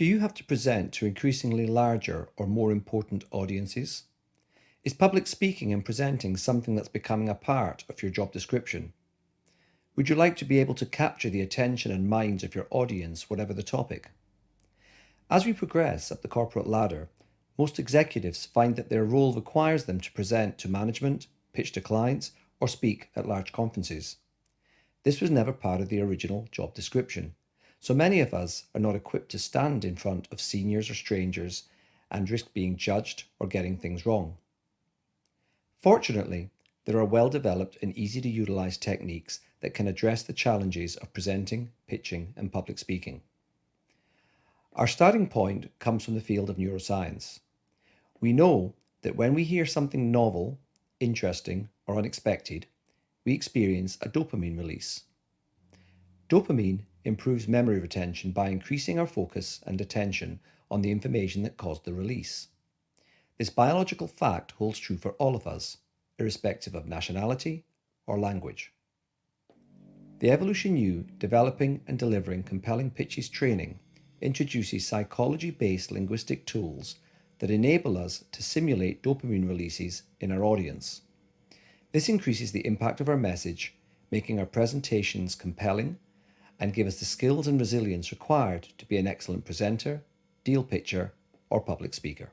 Do you have to present to increasingly larger or more important audiences? Is public speaking and presenting something that's becoming a part of your job description? Would you like to be able to capture the attention and minds of your audience, whatever the topic? As we progress up the corporate ladder, most executives find that their role requires them to present to management, pitch to clients, or speak at large conferences. This was never part of the original job description. So many of us are not equipped to stand in front of seniors or strangers and risk being judged or getting things wrong. Fortunately, there are well developed and easy to utilize techniques that can address the challenges of presenting, pitching, and public speaking. Our starting point comes from the field of neuroscience. We know that when we hear something novel, interesting, or unexpected, we experience a dopamine release. Dopamine improves memory retention by increasing our focus and attention on the information that caused the release. This biological fact holds true for all of us, irrespective of nationality or language. The Evolution U Developing and Delivering Compelling Pitches training introduces psychology-based linguistic tools that enable us to simulate dopamine releases in our audience. This increases the impact of our message, making our presentations compelling and give us the skills and resilience required to be an excellent presenter, deal pitcher, or public speaker.